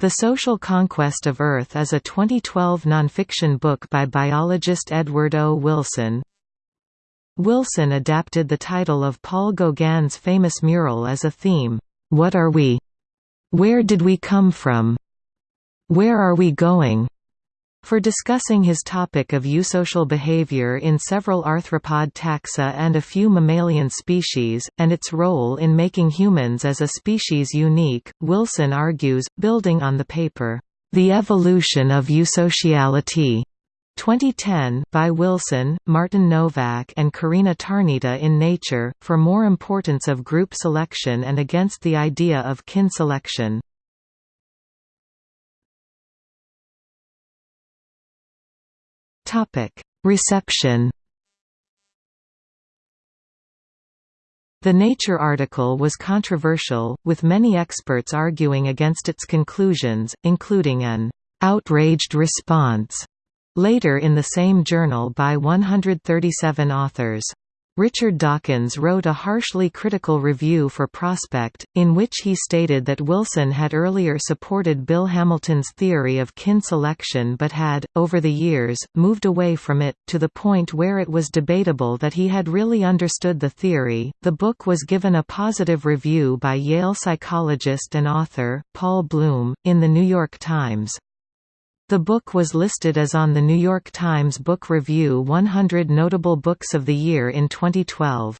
The Social Conquest of Earth is a 2012 nonfiction book by biologist Edward O. Wilson. Wilson adapted the title of Paul Gauguin's famous mural as a theme, What are we? Where did we come from? Where are we going? For discussing his topic of eusocial behavior in several arthropod taxa and a few mammalian species, and its role in making humans as a species unique, Wilson argues, building on the paper, The Evolution of Eusociality, 2010 by Wilson, Martin Nowak and Corina Tarnita in Nature, for more importance of group selection and against the idea of kin selection. Topic: Reception. The Nature article was controversial, with many experts arguing against its conclusions, including an outraged response later in the same journal by 137 authors. Richard Dawkins wrote a harshly critical review for Prospect, in which he stated that Wilson had earlier supported Bill Hamilton's theory of kin selection but had, over the years, moved away from it, to the point where it was debatable that he had really understood the theory. The book was given a positive review by Yale psychologist and author, Paul Bloom, in The New York Times. The book was listed as on the New York Times Book Review 100 Notable Books of the Year in 2012.